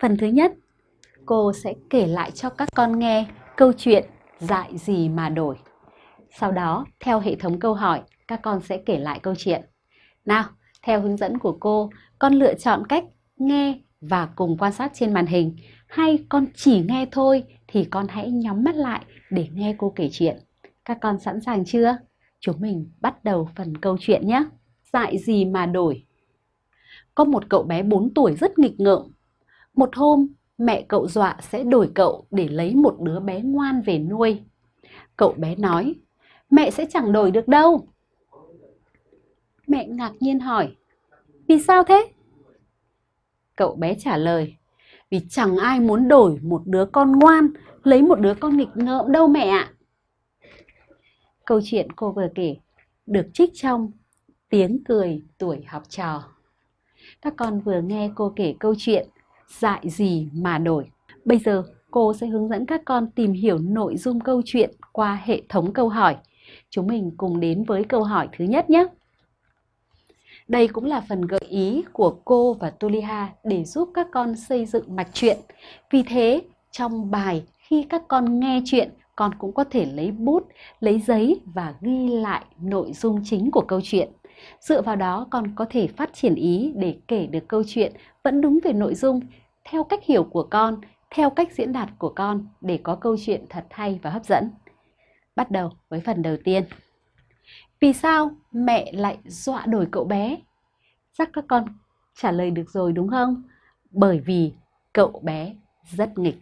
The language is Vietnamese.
Phần thứ nhất, cô sẽ kể lại cho các con nghe câu chuyện dạy gì mà đổi. Sau đó, theo hệ thống câu hỏi, các con sẽ kể lại câu chuyện. Nào, theo hướng dẫn của cô, con lựa chọn cách nghe và cùng quan sát trên màn hình hay con chỉ nghe thôi thì con hãy nhắm mắt lại để nghe cô kể chuyện. Các con sẵn sàng chưa? Chúng mình bắt đầu phần câu chuyện nhé. dạy gì mà đổi? Có một cậu bé 4 tuổi rất nghịch ngợm. Một hôm, mẹ cậu dọa sẽ đổi cậu để lấy một đứa bé ngoan về nuôi. Cậu bé nói, mẹ sẽ chẳng đổi được đâu. Mẹ ngạc nhiên hỏi, vì sao thế? Cậu bé trả lời, vì chẳng ai muốn đổi một đứa con ngoan lấy một đứa con nghịch ngợm đâu mẹ ạ. Câu chuyện cô vừa kể được trích trong Tiếng cười tuổi học trò. Các con vừa nghe cô kể câu chuyện Dại gì mà đổi. Bây giờ cô sẽ hướng dẫn các con tìm hiểu nội dung câu chuyện qua hệ thống câu hỏi. Chúng mình cùng đến với câu hỏi thứ nhất nhé. Đây cũng là phần gợi ý của cô và Tuliha để giúp các con xây dựng mạch truyện. Vì thế, trong bài khi các con nghe chuyện, con cũng có thể lấy bút, lấy giấy và ghi lại nội dung chính của câu chuyện. Dựa vào đó con có thể phát triển ý để kể được câu chuyện vẫn đúng về nội dung, theo cách hiểu của con, theo cách diễn đạt của con để có câu chuyện thật hay và hấp dẫn. Bắt đầu với phần đầu tiên. Vì sao mẹ lại dọa đổi cậu bé? Chắc các con trả lời được rồi đúng không? Bởi vì cậu bé rất nghịch.